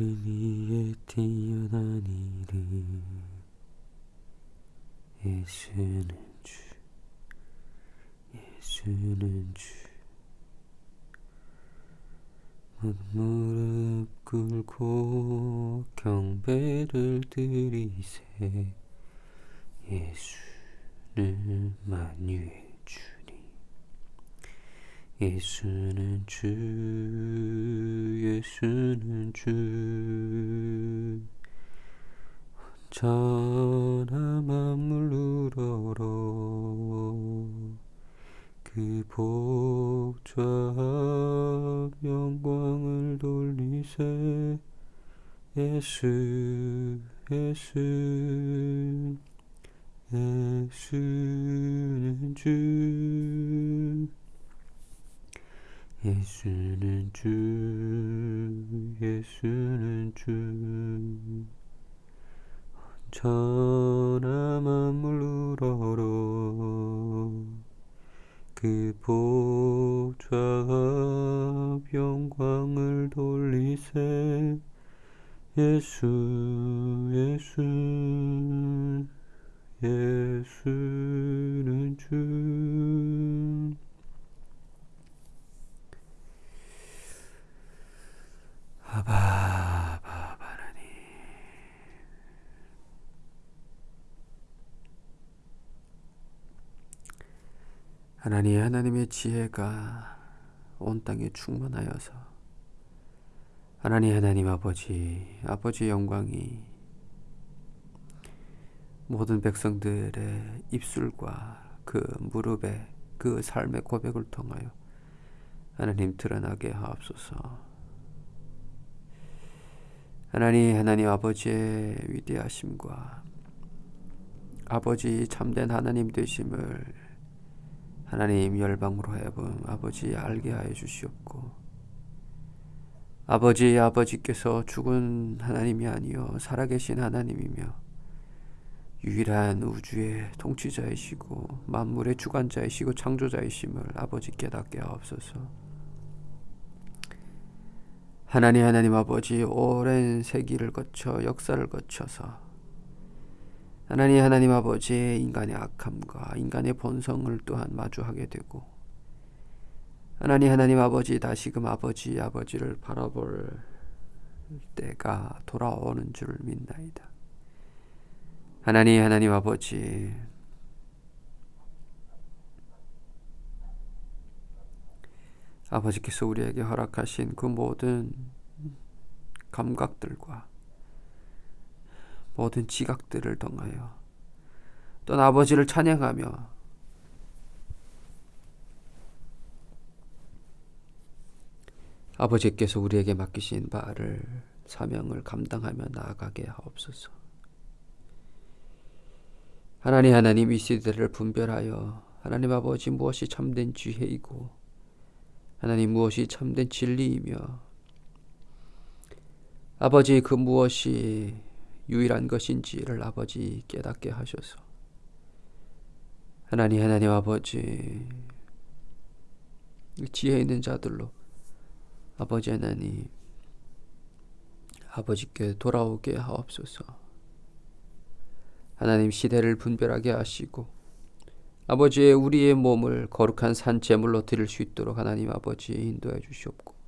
이름 위에 뛰어난 이름 예수는 주 예수는 주. 무릎 꿇고 경배를 드리세 예수는 만유의 주니 예수는 주 예수는 주. 천하 만물 우러러 그 복좌 영광을 돌리세. 예수 예수 예수는 주 예수는 주 예수는 주. 천하 만물 우러러 그 복좌 영광을 돌리세. 예수 예수 예수는 주 아바 아바 하나님 하나님 하나님의 지혜가 온 땅에 충만하여서 하나님 하나님 아버지 아버지 영광이 모든 백성들의 입술과 그 무릎에 그 삶의 고백을 통하여 하나님 드러나게 하옵소서. 하나님 하나님 아버지의 위대하심과 아버지 참된 하나님 되심을 하나님 열방으로 해본 아버지 알게 하여 주시옵고 아버지 아버지께서 죽은 하나님이 아니요 살아계신 하나님이며 유일한 우주의 통치자이시고 만물의 주관자이시고 창조자이심을 아버지 깨닫게 하옵소서. 하나님 하나님 아버지 오랜 세기를 거쳐 역사를 거쳐서 하나님 하나님 아버지 인간의 악함과 인간의 본성을 또한 마주하게 되고 하나님 하나님 아버지 다시금 아버지 아버지를 바라볼 때가 돌아오는 줄 믿나이다. 하나님 하나님 아버지 아버지께서 우리에게 허락하신 그 모든 감각들과 모든 지각들을 통하여 또는 아버지를 찬양하며 아버지께서 우리에게 맡기신 바를 사명을 감당하며 나아가게 하옵소서. 하나님 하나님 이 시대를 분별하여 하나님 아버지 무엇이 참된 지혜이고 하나님 무엇이 참된 진리이며 아버지 그 무엇이 유일한 것인지를 아버지 깨닫게 하셔서. 하나님 하나님 아버지 지혜 있는 자들로 아버지 하나님 아버지께 돌아오게 하옵소서. 하나님 시대를 분별하게 하시고 아버지의 우리의 몸을 거룩한 산 제물로 드릴 수 있도록 하나님 아버지 인도해 주시옵고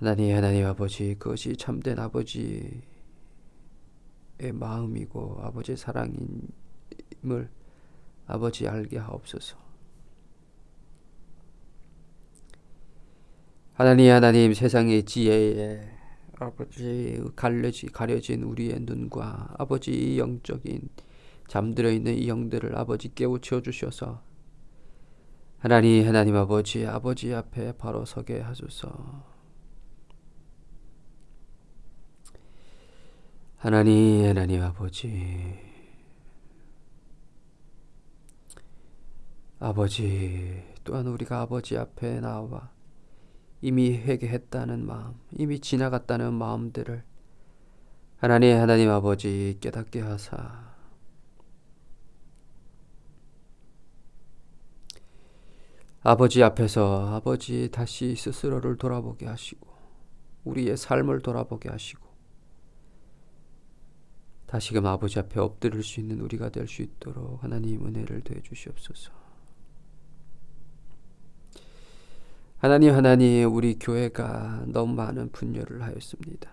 하나님 하나님 아버지 그것이 참된 아버지의 마음이고 아버지의 사랑임을 아버지 알게 하옵소서 하나님 하나님 세상의 지혜에 아버지 가려지 가려진 우리의 눈과 아버지 영적인 잠들어 있는 이 영들을 아버지 깨우쳐 주셔서 하나님 하나님 아버지 아버지 앞에 바로 서게 하소서. 하나님 하나님 아버지. 아버지 또한 우리가 아버지 앞에 나와 이미 회개했다는 마음, 이미 지나갔다는 마음들을 하나님 하나님 아버지 깨닫게 하사. 아버지 앞에서 아버지 다시 스스로를 돌아보게 하시고 우리의 삶을 돌아보게 하시고 다시금 아버지 앞에 엎드릴 수 있는 우리가 될 수 있도록 하나님 은혜를 더해 주시옵소서. 하나님 하나님 우리 교회가 너무 많은 분열을 하였습니다.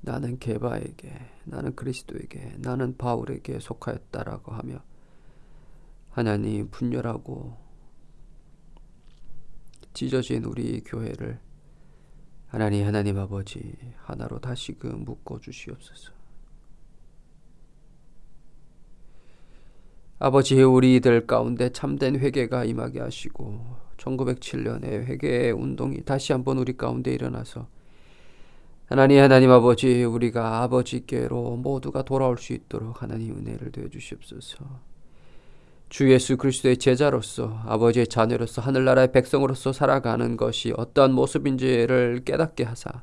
나는 게바에게 나는 그리스도에게 나는 바울에게 속하였다라고 하며 하나님 분열하고 찢어진 우리 교회를 하나님 하나님 아버지 하나로 다시금 묶어 주시옵소서. 아버지 우리들 가운데 참된 회개가 임하게 하시고 1907년에 회개의 운동이 다시 한번 우리 가운데 일어나서 하나님 하나님 아버지 우리가 아버지께로 모두가 돌아올 수 있도록 하나님 은혜를 되어 주시옵소서. 주 예수 그리스도의 제자로서 아버지의 자녀로서 하늘나라의 백성으로서 살아가는 것이 어떠한 모습인지를 깨닫게 하사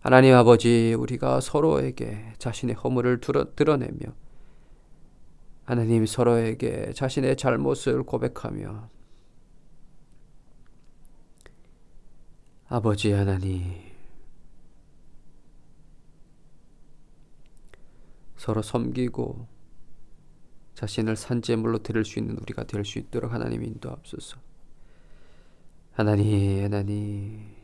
하나님 아버지 우리가 서로에게 자신의 허물을 드러내며 하나님 서로에게 자신의 잘못을 고백하며 아버지 하나님 서로 섬기고 자신을 산재물로 드릴 수 있는 우리가 될 수 있도록 하나님 인도하옵소서. 하나님, 하나님.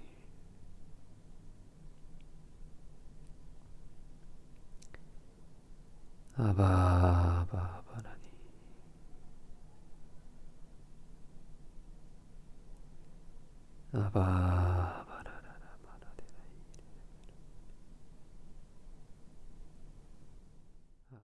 아바, 아바, 아바, 하나님. 아바.